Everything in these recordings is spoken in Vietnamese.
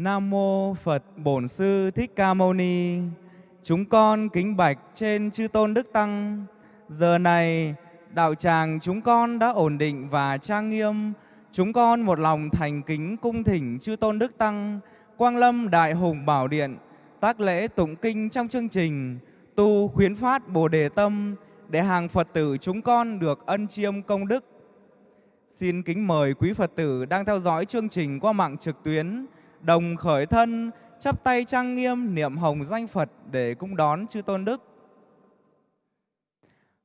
Nam mô Phật Bổn Sư Thích Ca Mâu Ni. Chúng con kính bạch trên chư tôn đức tăng. Giờ này đạo tràng chúng con đã ổn định và trang nghiêm. Chúng con một lòng thành kính cung thỉnh chư tôn đức tăng, Quang Lâm Đại Hùng Bảo Điện, tác lễ tụng kinh trong chương trình tu khuyến phát Bồ đề tâm để hàng Phật tử chúng con được ân chiêm công đức. Xin kính mời quý Phật tử đang theo dõi chương trình qua mạng trực tuyến đồng khởi thân, chắp tay trang nghiêm niệm hồng danh Phật để cung đón chư tôn đức.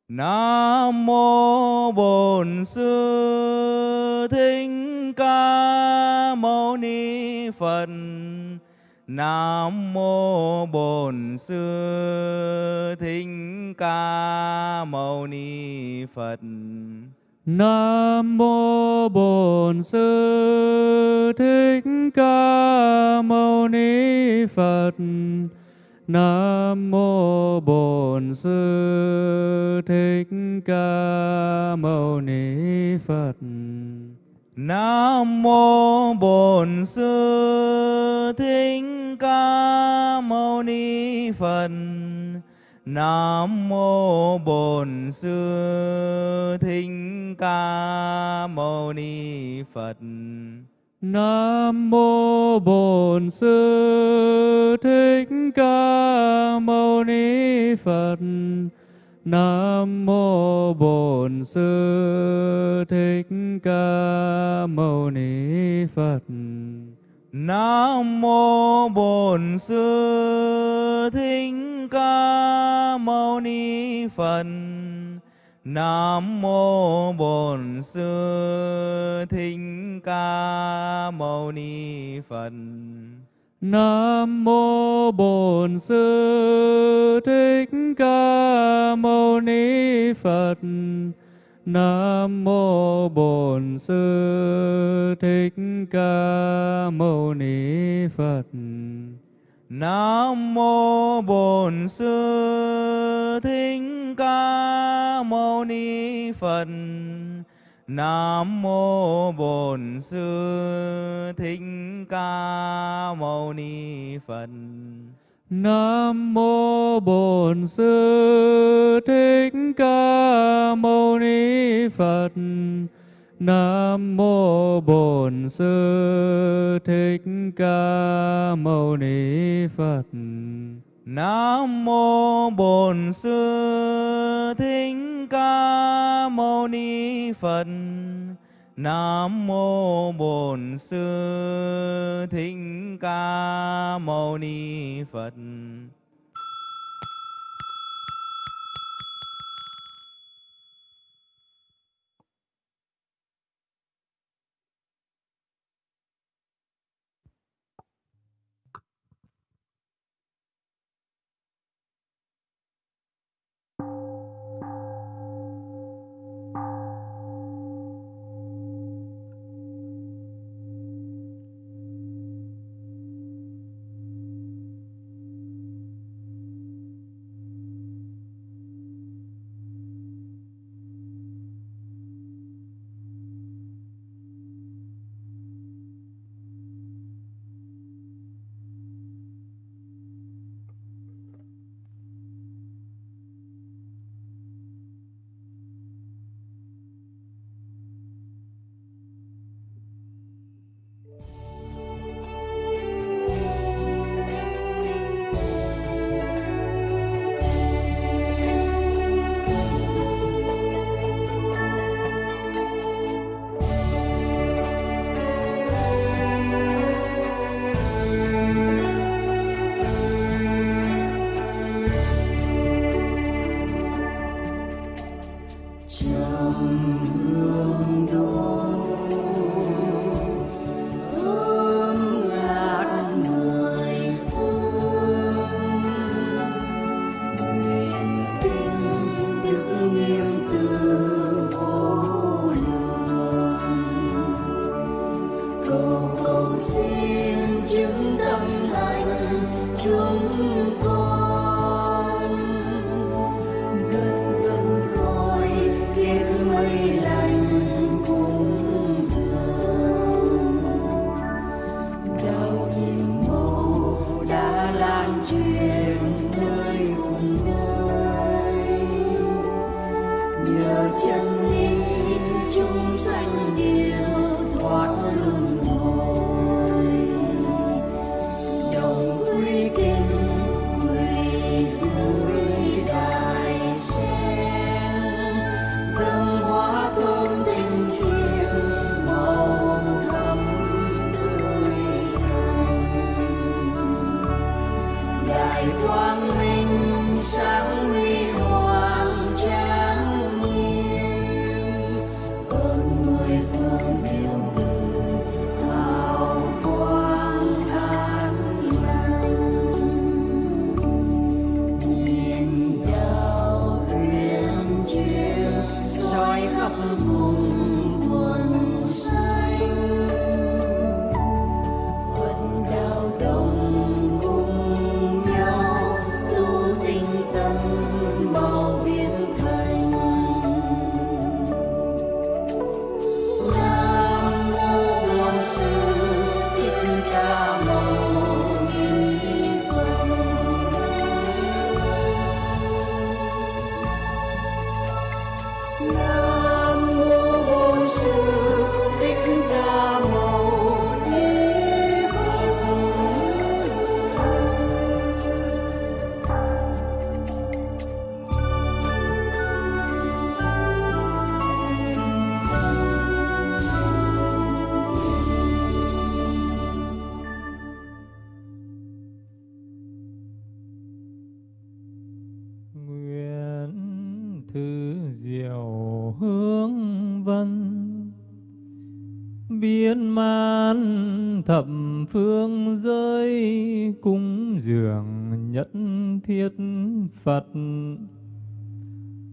Nam mô Bổn Sư Thích Ca Mâu Ni Phật. Nam mô Bổn Sư Thích Ca Mâu Ni Phật. Nam mô Bổn Sư Thích Ca Mâu Ni Phật. Nam mô Bổn Sư Thích Ca Mâu Ni Phật. Nam mô Bổn Sư Thích Ca Mâu Ni Phật. Nam mô Bổn Sư Thích Ca Mâu Ni Phật. Nam mô Bổn Sư Thích Ca Mâu Ni Phật. Nam mô Bổn Sư Thích Ca Mâu Ni Phật. Nam mô Bổn Sư Thích Ca Mâu Ni Phật. Nam mô Bổn Sư Thích Ca Mâu Ni Phật. Nam mô Bổn Sư Thích Ca Mâu Ni Phật. Nam mô Bổn Sư Thích Ca Mâu Ni Phật. Nam mô Bổn Sư Thích Ca Mâu Ni Phật. Nam mô Bổn Sư Thích Ca Mâu Ni Phật. Nam mô Bổn Sư Thích Ca Mâu Ni Phật. Nam mô Bổn Sư Thích Ca Mâu Ni Phật. Nam mô Bổn Sư Thích Ca Mâu Ni Phật. Nam mô Bổn Sư Thích Ca Mâu Ni Phật. Thiết Phật.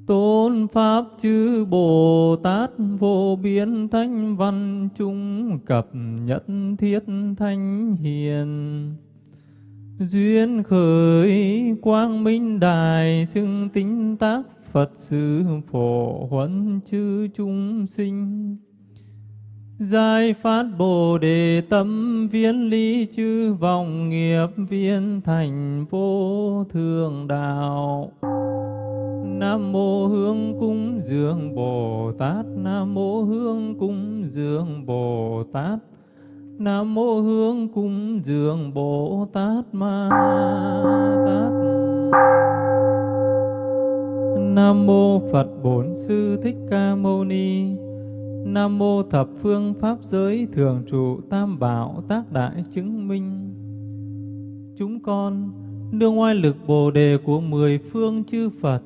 Tôn Pháp chư Bồ Tát vô biên thanh văn trung cập nhất thiết thanh hiền. Duyên khởi quang minh đài xưng tính tác Phật sự phổ huấn chư chúng sinh. Giải phát Bồ Đề tâm viên ly chư vọng nghiệp viên thành vô thường đạo. Nam mô Hương cung dường Bồ Tát. Nam mô Hương cung dường Bồ Tát. Nam mô Hương cung dường Bồ Tát Ma Tát. Nam mô Phật Bổn Sư Thích Ca Mâu Ni. Nam mô thập phương pháp giới thường trụ tam bảo tác đại chứng minh. Chúng con nương oai lực Bồ đề của mười phương chư Phật,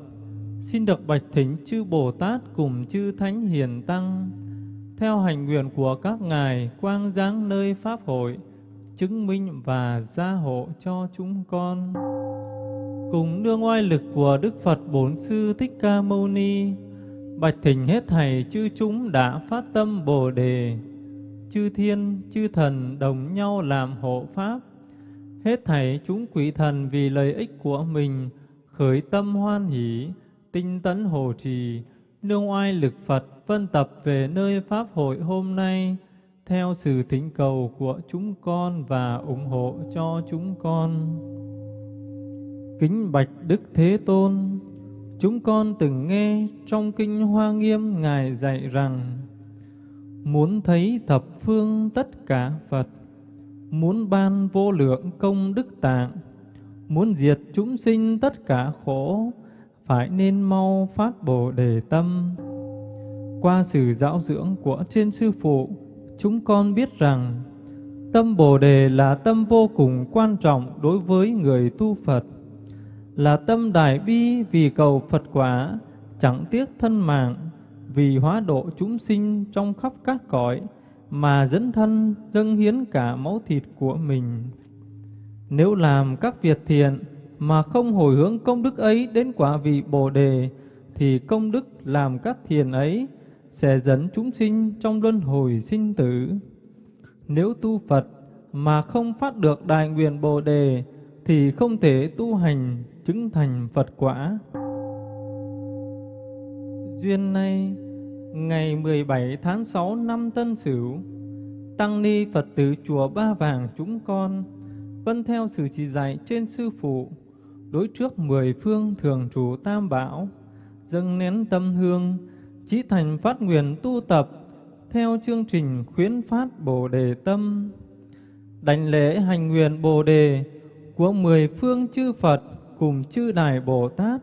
xin được bạch thỉnh chư Bồ Tát cùng chư Thánh Hiền Tăng, theo hành nguyện của các ngài quang giáng nơi Pháp hội, chứng minh và gia hộ cho chúng con. Cùng nương oai lực của Đức Phật Bốn Sư Thích Ca Mâu Ni, Bạch thỉnh hết thầy chư chúng đã phát tâm Bồ Đề, chư thiên, chư thần đồng nhau làm hộ Pháp. Hết thảy chúng quỷ thần vì lợi ích của mình, khởi tâm hoan hỷ, tinh tấn hồ trì, nương oai lực Phật phân tập về nơi Pháp hội hôm nay, theo sự thỉnh cầu của chúng con và ủng hộ cho chúng con. Kính bạch Đức Thế Tôn, Chúng con từng nghe trong Kinh Hoa Nghiêm Ngài dạy rằng, Muốn thấy thập phương tất cả Phật, Muốn ban vô lượng công đức tạng, Muốn diệt chúng sinh tất cả khổ, Phải nên mau phát Bồ Đề Tâm. Qua sự giáo dưỡng của trên Sư Phụ, Chúng con biết rằng, Tâm Bồ Đề là tâm vô cùng quan trọng đối với người tu Phật là tâm đại bi vì cầu Phật quả, chẳng tiếc thân mạng, vì hóa độ chúng sinh trong khắp các cõi, mà dẫn thân dâng hiến cả máu thịt của mình. Nếu làm các việc thiện mà không hồi hướng công đức ấy đến quả vị Bồ Đề, thì công đức làm các thiền ấy sẽ dẫn chúng sinh trong luân hồi sinh tử. Nếu tu Phật mà không phát được đại nguyện Bồ Đề, thì không thể tu hành chứng thành Phật quả. Duyên nay, ngày 17 tháng 6 năm Tân Sửu, Tăng Ni Phật tử Chùa Ba Vàng chúng con vân theo sự chỉ dạy trên Sư Phụ, đối trước mười phương thường trụ Tam Bảo, dâng nén tâm hương, chí thành phát nguyện tu tập theo chương trình khuyến phát Bồ Đề Tâm. Đảnh lễ hành nguyện Bồ Đề của mười phương chư Phật cùng chư Đại Bồ Tát,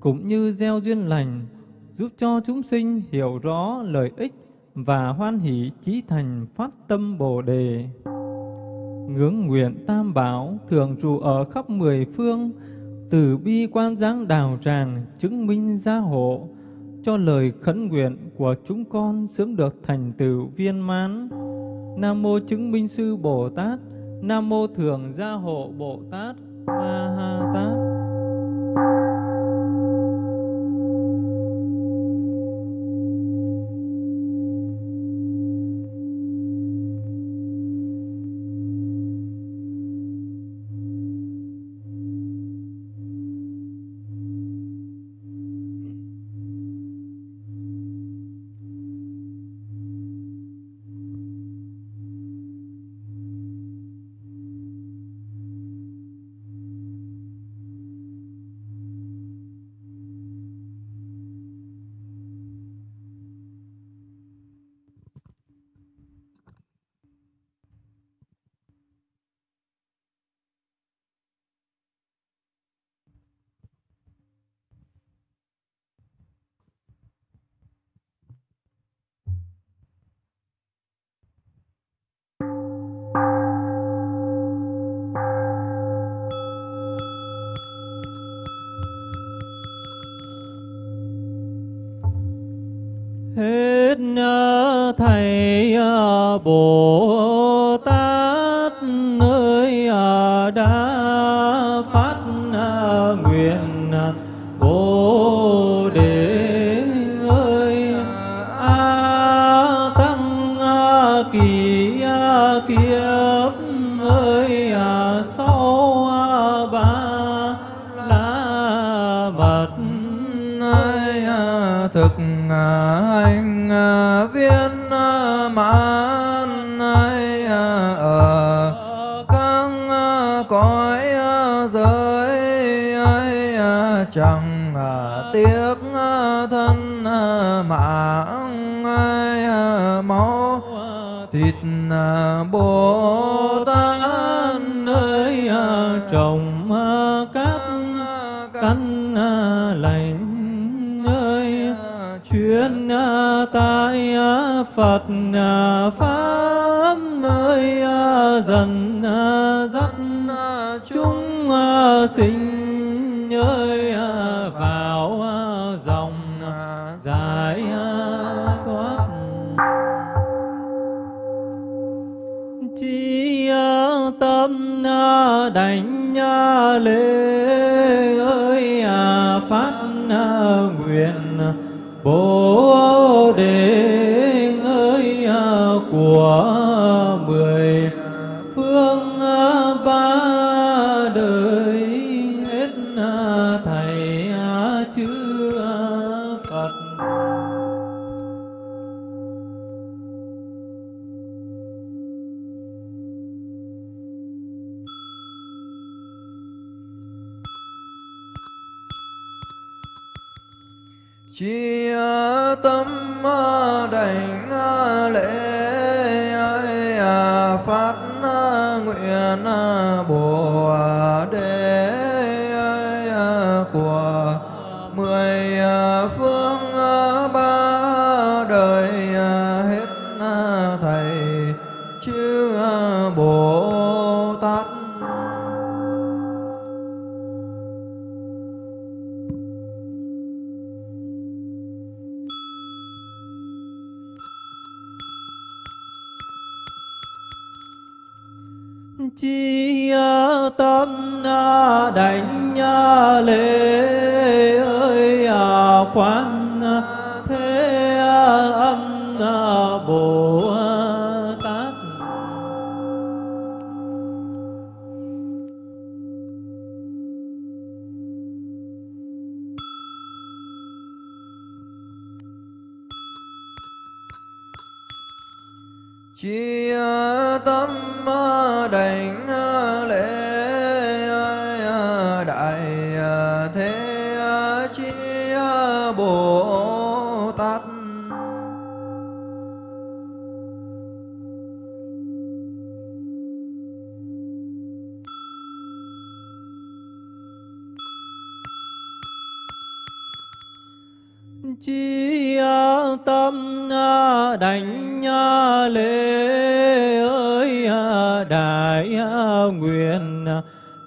cũng như gieo duyên lành, giúp cho chúng sinh hiểu rõ lợi ích và hoan hỷ chí thành phát tâm Bồ Đề. Ngưỡng nguyện Tam Bảo thường trụ ở khắp mười phương, từ bi quan giáng đào tràng chứng minh gia hộ, cho lời khấn nguyện của chúng con sớm được thành tựu viên mãn. Nam mô chứng minh sư Bồ Tát, Nam mô thường gia hộ Bồ Tát, Ma tiếc ờ, thân ờ, mạng ờ, máu, thịt bồ tát nơi trồng cát căn lành nơi, chuyên tai phật. Lê ơi à, phát à, nguyện à, bồ của đêm Hallelujah.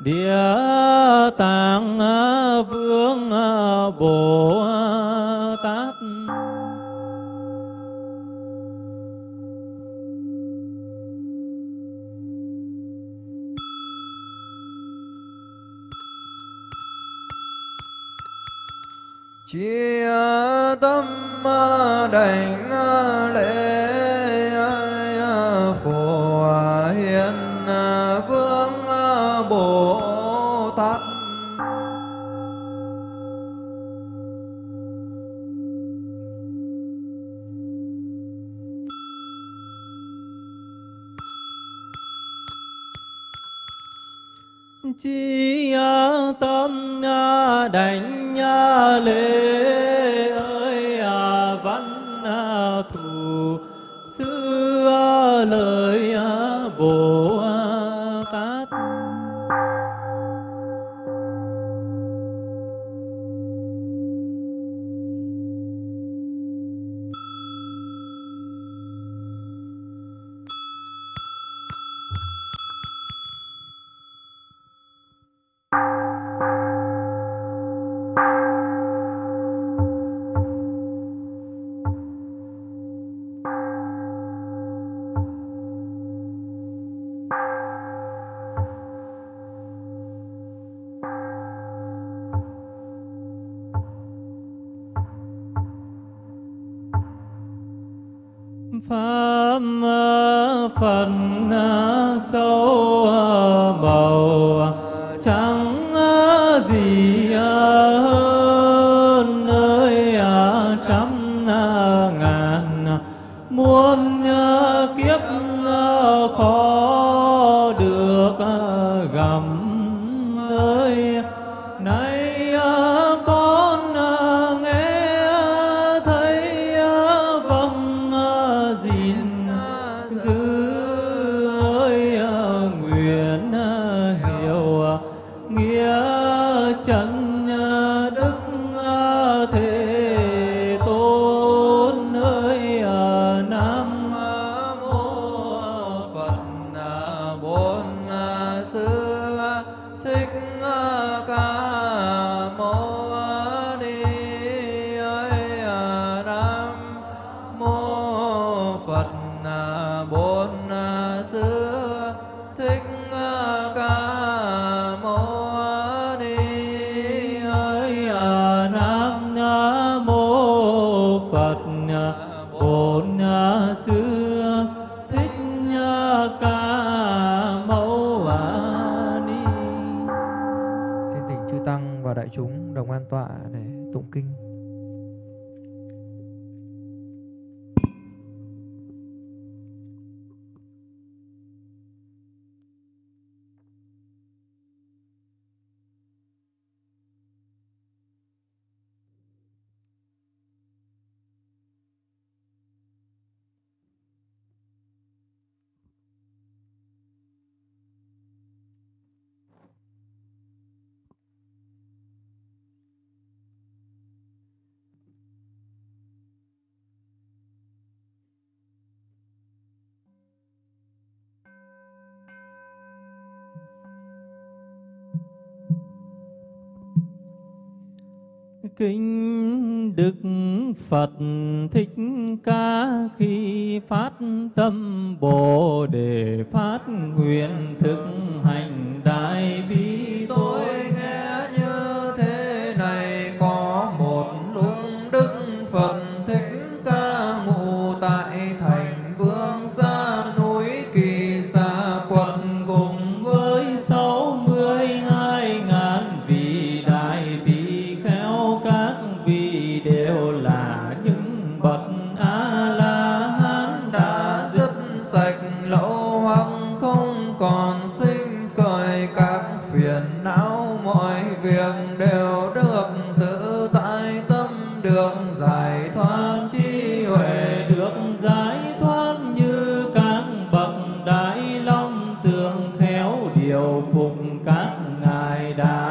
địa tạng à, vương à, bồ tát. Chia tâm à, đảnh tâm à, đánh à, lễ. pháp phần sâu bầu Kính Đức Phật Thích Ca khi phát tâm Bồ Đề phát nguyện thực hành đại bi tối các ngài đã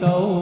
câu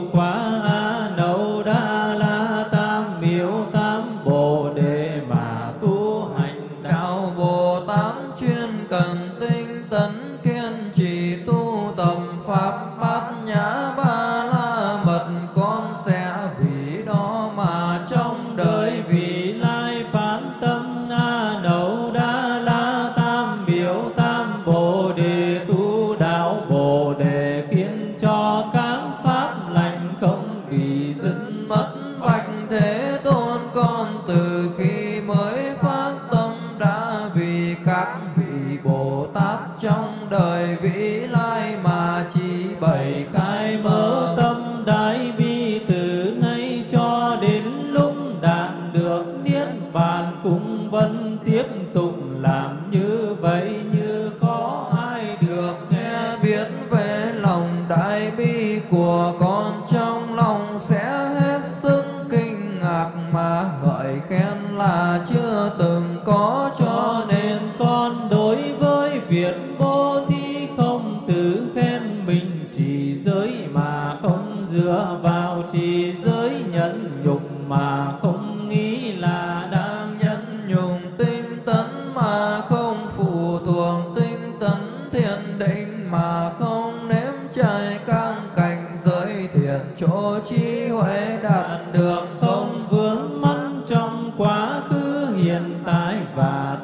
mắn trong quá khứ hiện tại và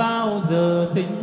bao giờ sinh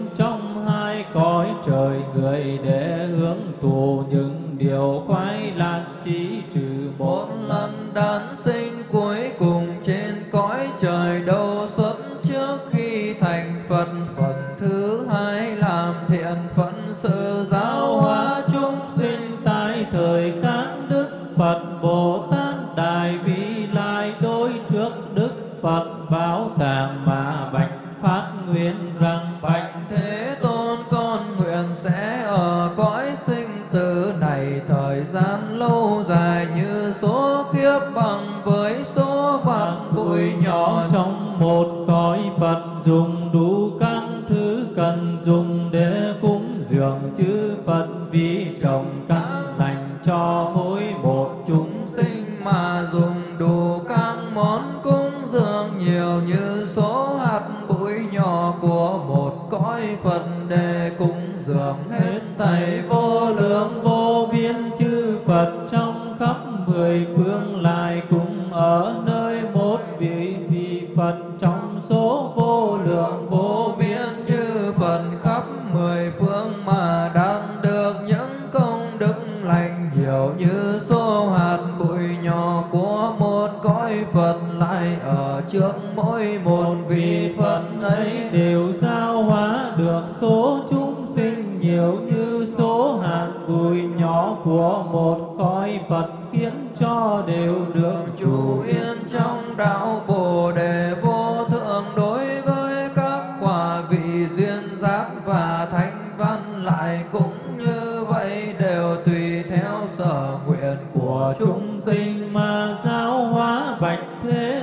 mỗi một vị Phật ấy đều giao hóa được số chúng sinh nhiều như số hạt bụi nhỏ của một cõi Phật, khiến cho đều được chủ yên trong đạo Bồ Đề vô thượng. Đối với các quả vị duyên giác và thánh văn lại cũng như vậy, đều tùy theo sở nguyện của chúng sinh mà giáo hóa bạch thế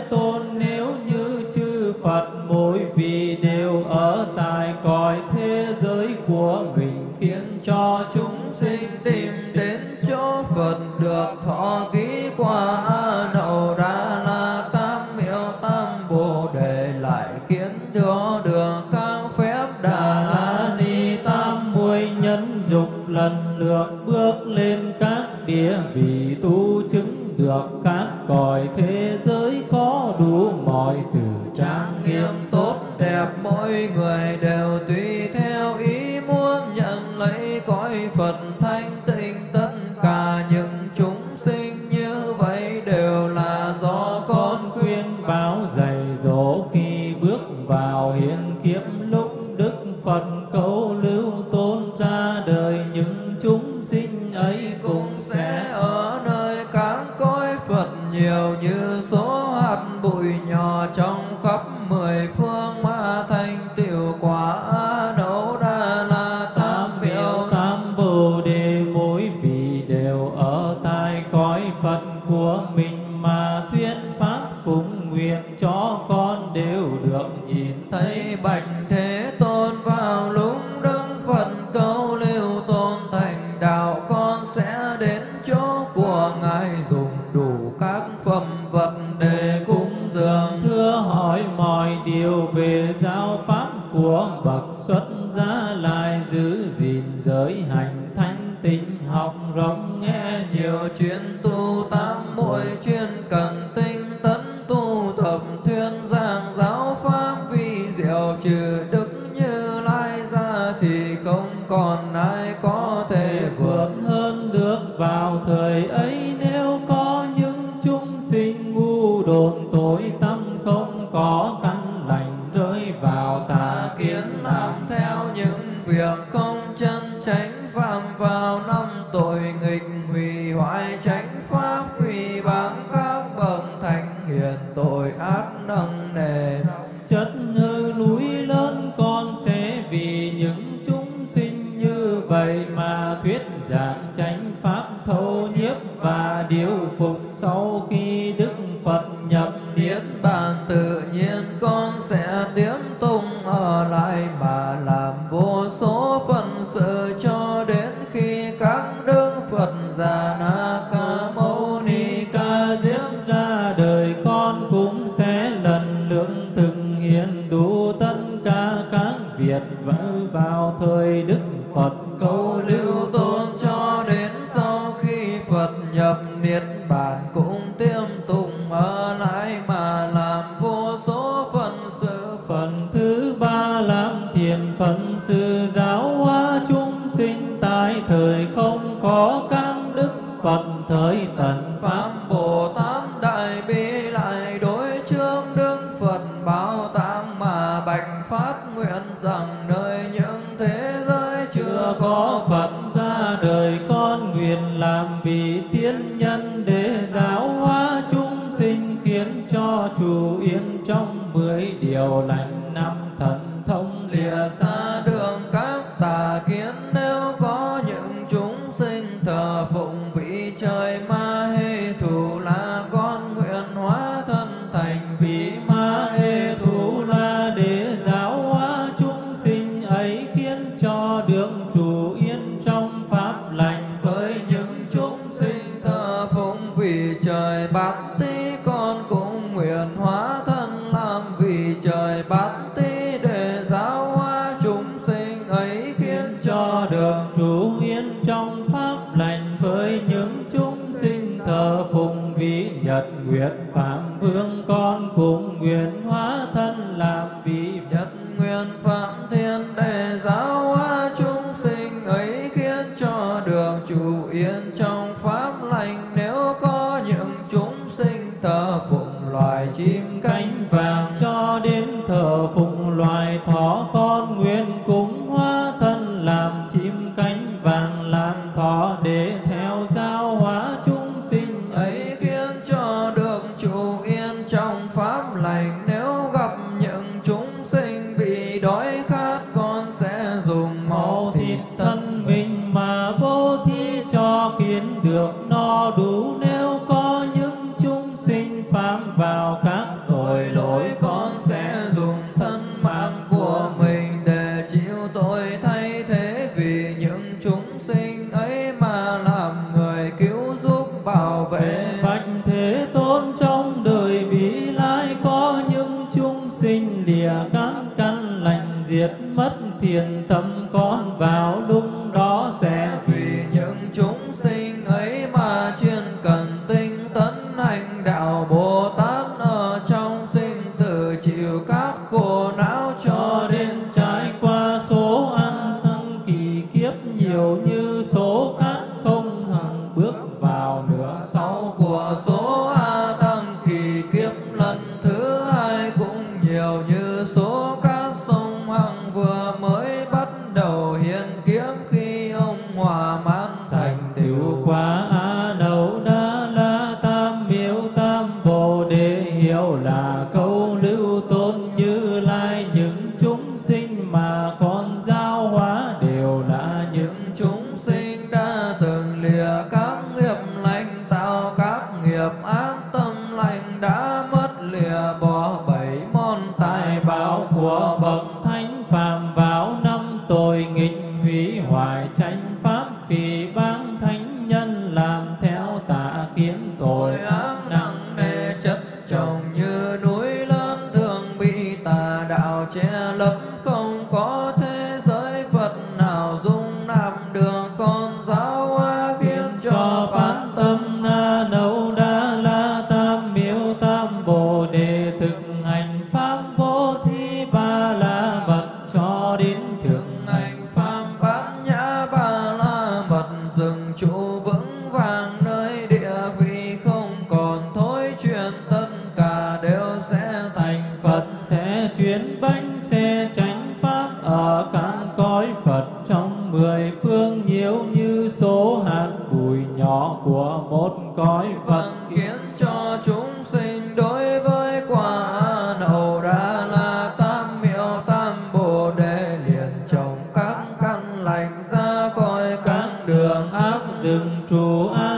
được thọ ký qua đậu đa la tam miệu tam bồ đề lại khiến cho được các phép đà la ni tam muội nhân dục lần lượt bước lên các địa vị tu chứng được các cõi thế giới có đủ mọi sự trang nghiêm tốt đẹp mỗi người Phật già na nhật nguyện phạm vương, con cũng nguyện hóa thân làm vị nhật nguyện phạm thiên đế. nhiều như số các căn lành ra khỏi các đường ác dừng trụ ác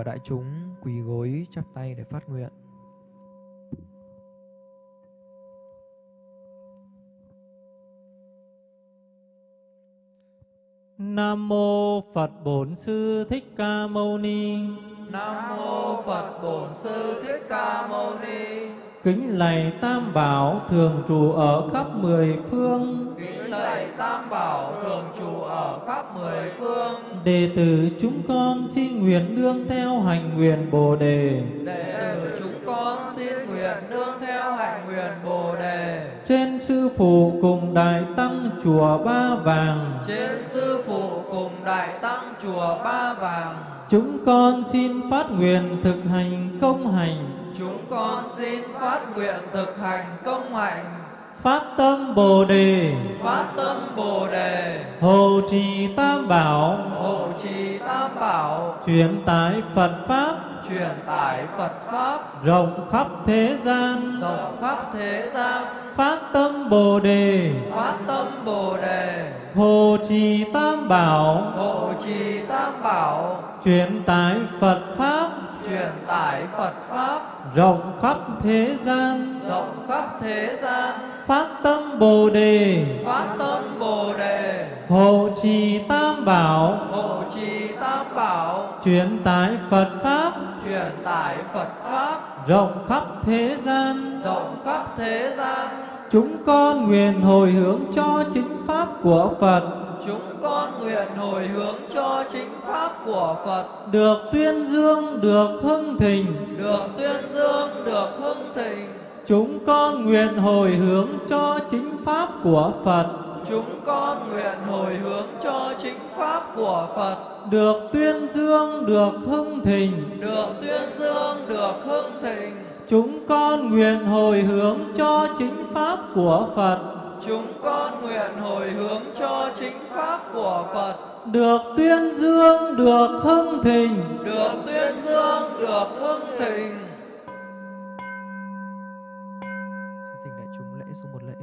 và đại chúng quỳ gối chắp tay để phát nguyện. Nam mô Phật Bổn Sư Thích Ca Mâu Ni. Nam mô Phật Bổn Sư Thích Ca Mâu Ni. Kính lạy Tam Bảo thường trụ ở khắp mười phương. Kính lạy Tam Bảo thường trụ ở khắp mười phương. Đệ tử chúng con xin nguyện nương theo hành nguyện Bồ đề. Đệ tử chúng con xin nguyện nương theo hành nguyện Bồ đề. Trên sư phụ cùng đại tăng chùa Ba Vàng. Trên sư phụ cùng đại tăng chùa Ba Vàng Chúng con xin phát nguyện thực hành công hành Chúng con xin phát nguyện thực hành công hạnh. Phát tâm Bồ Đề. Phát tâm Bồ Đề. Hộ trì Tam Bảo. Hộ trì Tam Bảo. Truyền tải Phật Pháp. Truyền tải Phật Pháp. Rộng khắp thế gian. Rộng khắp thế gian. Phát tâm Bồ Đề. Phát tâm Bồ Đề. Hộ trì Tam Bảo. Hộ trì Tam Bảo. Truyền tải Phật Pháp truyền tải Phật Pháp. Rộng khắp thế gian rộng khắp thế gian. phát tâm Bồ đề. Phát tâm Bồ đề. Hộ trì tam bảo. Hộ trì tam bảo. Truyền tải Phật pháp. Truyền tải Phật Pháp. Rộng khắp thế gian. Rộng khắp thế gian. Chúng con nguyện hồi hướng cho chính pháp của Phật chúng con nguyện hồi hướng cho chính pháp của Phật. Được tuyên dương được hưng thịnh. Được tuyên dương được hưng thịnh. Chúng con nguyện hồi hướng cho chính pháp của Phật. Chúng con nguyện hồi hướng cho chính pháp của Phật. Được tuyên dương được hưng thịnh. Được tuyên dương được hưng thịnh. Chúng con nguyện hồi hướng cho chính pháp của Phật chúng con nguyện hồi hướng cho chính pháp của Phật. Được tuyên dương được hưng thịnh. Được tuyên dương được hưng thịnh Thỉnh đại chúng lễ số một lễ.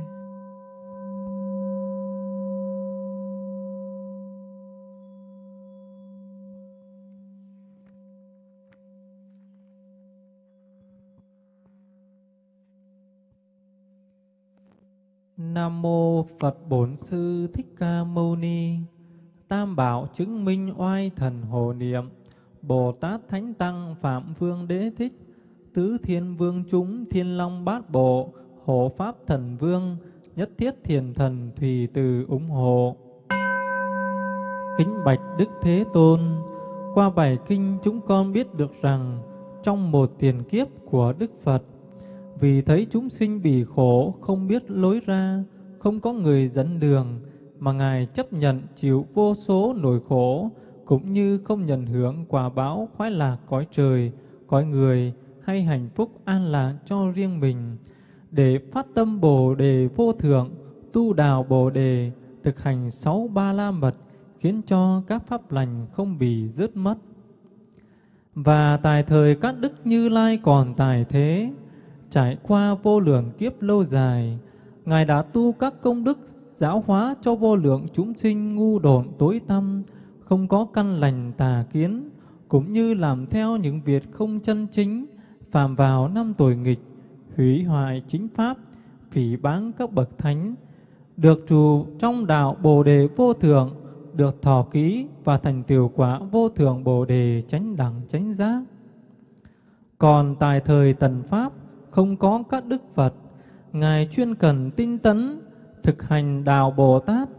Nam mô Phật Bổn Sư Thích Ca Mâu Ni. Tam bảo chứng minh oai thần hộ niệm. Bồ Tát Thánh Tăng Phạm Vương Đế Thích. Tứ Thiên Vương chúng Thiên Long Bát Bộ. Hộ Pháp Thần Vương. Nhất Thiết Thiền Thần Thùy Từ ủng hộ. Kính bạch Đức Thế Tôn. Qua bài kinh chúng con biết được rằng trong một tiền kiếp của Đức Phật vì thấy chúng sinh bị khổ không biết lối ra, không có người dẫn đường, mà Ngài chấp nhận chịu vô số nỗi khổ, cũng như không nhận hưởng quả báo khoái lạc cõi trời, cõi người hay hạnh phúc an lạc cho riêng mình, để phát tâm Bồ đề vô thượng, tu đào Bồ đề, thực hành sáu ba la mật, khiến cho các pháp lành không bị rớt mất. Và tại thời các đức Như Lai còn tài thế, trải qua vô lượng kiếp lâu dài, Ngài đã tu các công đức giáo hóa cho vô lượng chúng sinh ngu độn tối tăm, không có căn lành tà kiến, cũng như làm theo những việc không chân chính, phạm vào năm tuổi nghịch, hủy hoại chính pháp, phỉ báng các bậc thánh, được trù trong đạo Bồ đề vô thượng, được thọ ký và thành tiểu quả vô thượng Bồ đề chánh đẳng chánh giác. Còn tại thời tần pháp, không có các đức Phật, Ngài chuyên cần tinh tấn, thực hành đạo Bồ Tát,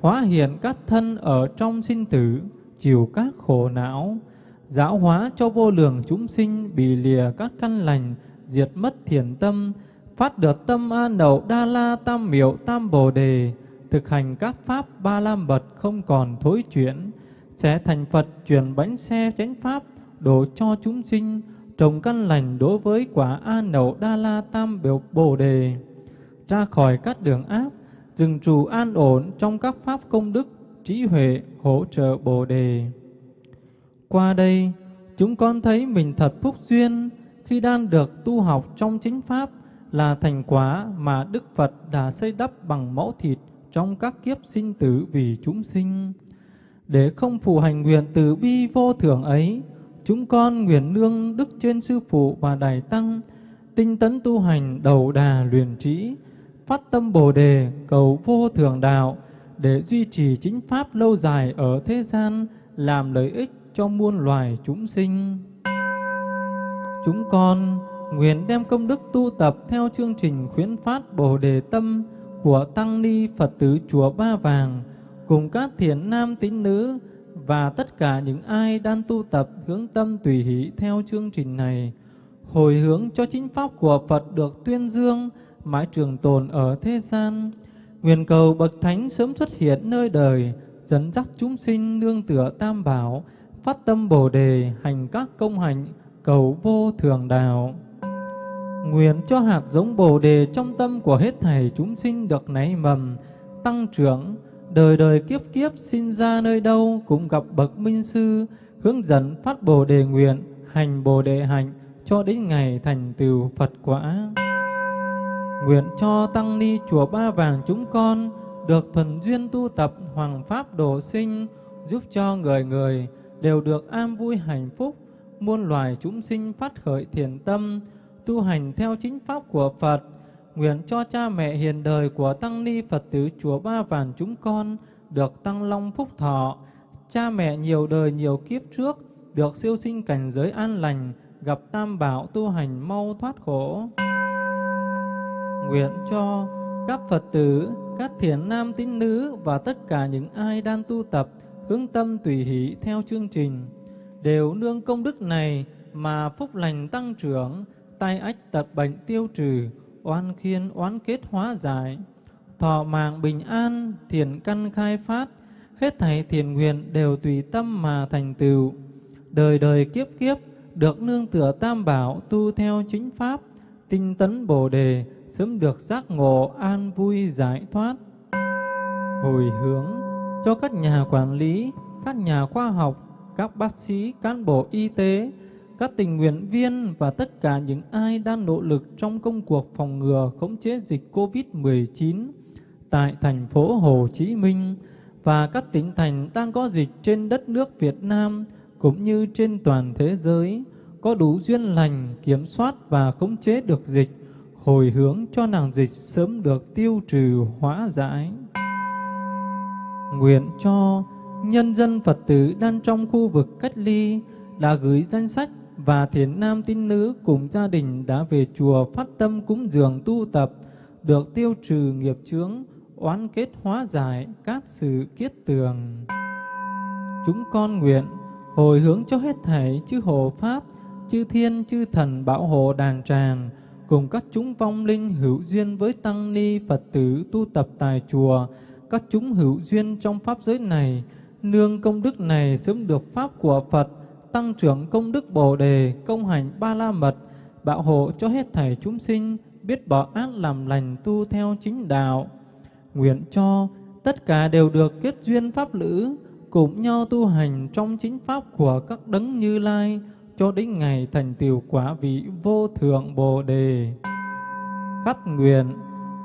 hóa hiện các thân ở trong sinh tử, chịu các khổ não, giáo hóa cho vô lượng chúng sinh bị lìa các căn lành, diệt mất thiền tâm, phát được tâm an đậu đa la tam miệu tam bồ đề, thực hành các pháp ba la mật không còn thối chuyển, sẽ thành Phật chuyển bánh xe chánh pháp, đổ cho chúng sinh, trồng căn lành đối với quả an nậu đa la tam biểu bồ đề, ra khỏi các đường ác, dừng trụ an ổn trong các pháp công đức, trí huệ hỗ trợ bồ đề. Qua đây, chúng con thấy mình thật phúc duyên khi đang được tu học trong chính pháp là thành quả mà Đức Phật đã xây đắp bằng máu thịt trong các kiếp sinh tử vì chúng sinh. Để không phụ hành nguyện từ bi vô thượng ấy, chúng con nguyện nương đức trên sư phụ và đại tăng, tinh tấn tu hành đầu đà luyện trí, phát tâm bồ đề cầu vô thượng đạo để duy trì chính pháp lâu dài ở thế gian, làm lợi ích cho muôn loài chúng sinh. Chúng con nguyện đem công đức tu tập theo chương trình khuyến phát Bồ Đề Tâm của Tăng Ni Phật tử Chùa Ba Vàng cùng các thiền nam tín nữ và tất cả những ai đang tu tập hướng tâm tùy hỷ theo chương trình này, hồi hướng cho chính pháp của Phật được tuyên dương, mãi trường tồn ở thế gian. Nguyện cầu Bậc Thánh sớm xuất hiện nơi đời, dẫn dắt chúng sinh nương tựa tam bảo, phát tâm Bồ Đề, hành các công hạnh, cầu vô thường đạo. Nguyện cho hạt giống Bồ Đề trong tâm của hết thảy chúng sinh được nảy mầm, tăng trưởng, đời đời kiếp kiếp sinh ra nơi đâu cũng gặp bậc minh sư hướng dẫn phát Bồ Đề nguyện hành Bồ Đề hạnh cho đến ngày thành tựu Phật quả. Nguyện cho tăng ni chùa Ba Vàng chúng con được thuần duyên tu tập hoàng pháp độ sinh, giúp cho người người đều được an vui hạnh phúc, muôn loài chúng sinh phát khởi thiện tâm, tu hành theo chính pháp của Phật. Nguyện cho cha mẹ hiền đời của tăng ni Phật tử chùa Ba Vàng chúng con được tăng long phúc thọ, cha mẹ nhiều đời nhiều kiếp trước được siêu sinh cảnh giới an lành, gặp tam bảo tu hành mau thoát khổ. Nguyện cho các Phật tử, các thiền nam tín nữ và tất cả những ai đang tu tập hướng tâm tùy hỷ theo chương trình đều nương công đức này mà phúc lành tăng trưởng, tai ách tật bệnh tiêu trừ, oan khiên oán kết hóa giải, thọ mạng bình an, thiền căn khai phát, hết thảy thiền nguyện đều tùy tâm mà thành tựu. Đời đời kiếp kiếp được nương tựa tam bảo tu theo chính pháp, tinh tấn bồ đề, sớm được giác ngộ an vui giải thoát. Hồi hướng cho các nhà quản lý, các nhà khoa học, các bác sĩ, cán bộ y tế, các tình nguyện viên và tất cả những ai đang nỗ lực trong công cuộc phòng ngừa khống chế dịch COVID-19 tại thành phố Hồ Chí Minh và các tỉnh thành đang có dịch trên đất nước Việt Nam cũng như trên toàn thế giới có đủ duyên lành kiểm soát và khống chế được dịch, hồi hướng cho nàng dịch sớm được tiêu trừ hóa giải. Nguyện cho nhân dân Phật tử đang trong khu vực cách ly đã gửi danh sách và thiền nam tín nữ cùng gia đình đã về chùa phát tâm cúng dường tu tập, được tiêu trừ nghiệp chướng, oán kết hóa giải các sự kiết tường. Chúng con nguyện hồi hướng cho hết thảy chư hộ Pháp, chư thiên, chư thần bảo hộ đàn tràng, cùng các chúng vong linh hữu duyên với tăng ni Phật tử tu tập tại chùa, các chúng hữu duyên trong pháp giới này, nương công đức này sớm được pháp của Phật, tăng trưởng công đức Bồ đề, công hành ba la mật, bảo hộ cho hết thảy chúng sinh biết bỏ ác làm lành tu theo chính đạo. Nguyện cho tất cả đều được kết duyên pháp lữ, cùng nhau tu hành trong chính pháp của các đấng Như Lai cho đến ngày thành tiểu quả vị vô thượng Bồ đề. Khắp nguyện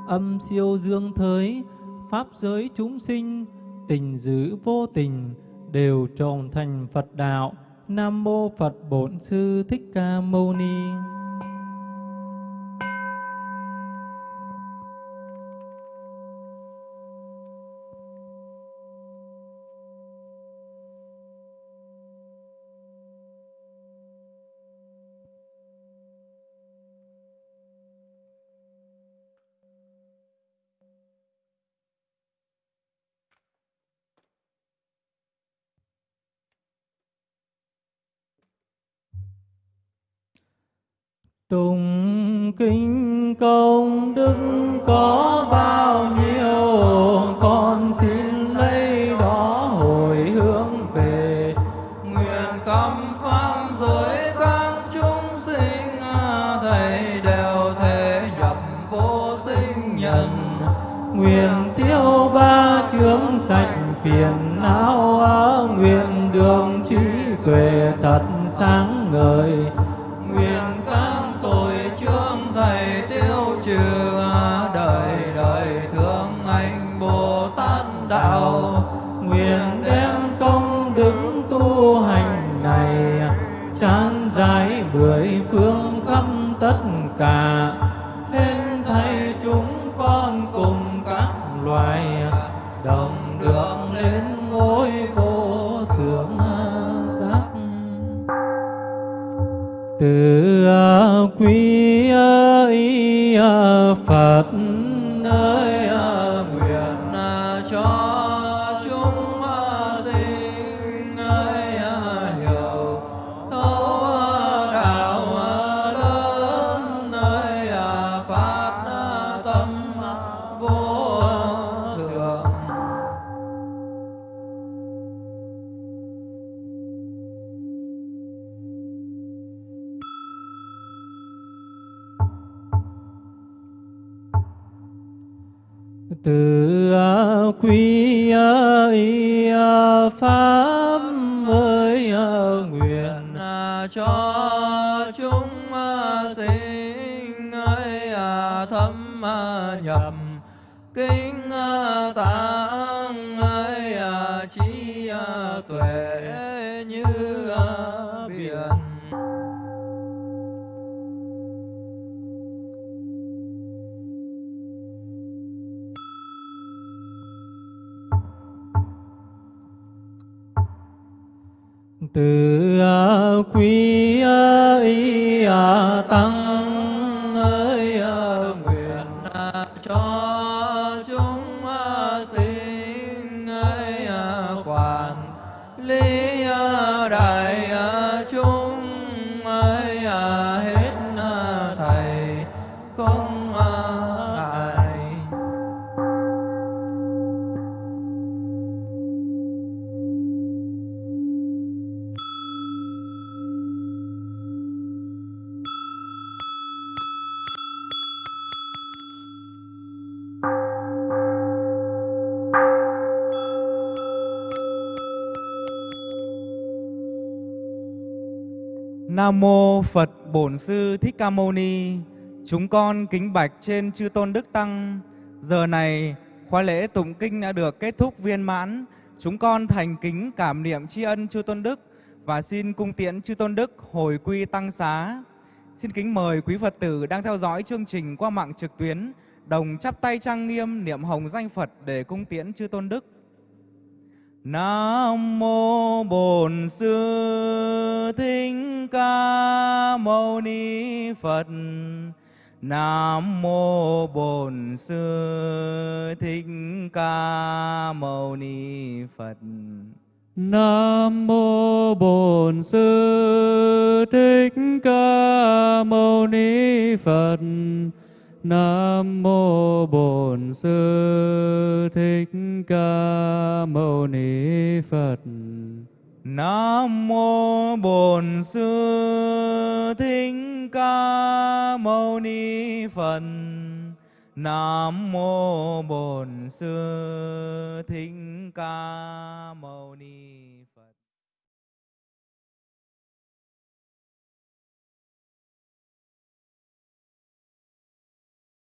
âm siêu dương thới pháp giới chúng sinh tình dữ vô tình đều trồng thành Phật đạo. Nam mô Phật Bổn Sư Thích Ca Mâu Ni. Tùng kinh công đức có bao nhiêu, Con xin lấy đó hồi hướng về. Nguyện khắp pháp giới các chúng sinh à, Thầy đều thể nhập vô sinh nhân. Nguyện tiêu ba chướng sạch phiền não à, Nguyện đường trí tuệ thật sáng ngời. Tất quý y à, Pháp ơi à, nguyện à, cho chúng sinh ấy thâm nhập kinh từ à, quý à, ý à, tăng. Nam mô Phật Bổn Sư Thích Ca Mâu Ni. Chúng con kính bạch trên chư tôn đức tăng. Giờ này, khóa lễ tụng kinh đã được kết thúc viên mãn. Chúng con thành kính cảm niệm tri ân chư tôn đức và xin cung tiễn chư tôn đức hồi quy tăng xá. Xin kính mời quý Phật tử đang theo dõi chương trình qua mạng trực tuyến, đồng chắp tay trang nghiêm niệm hồng danh Phật để cung tiễn chư tôn đức. Nam mô Bổn Sư Thích Ca Mâu Ni Phật. Nam mô Bổn Sư Thích Ca Mâu Ni Phật. Nam mô Bổn Sư Thích Ca Mâu Ni Phật. Nam mô Bổn Sư Thích Ca Mâu Ni Phật. Nam mô Bổn Sư Thích Ca Mâu Ni Phật. Nam mô Bổn Sư Thích Ca Mâu Ni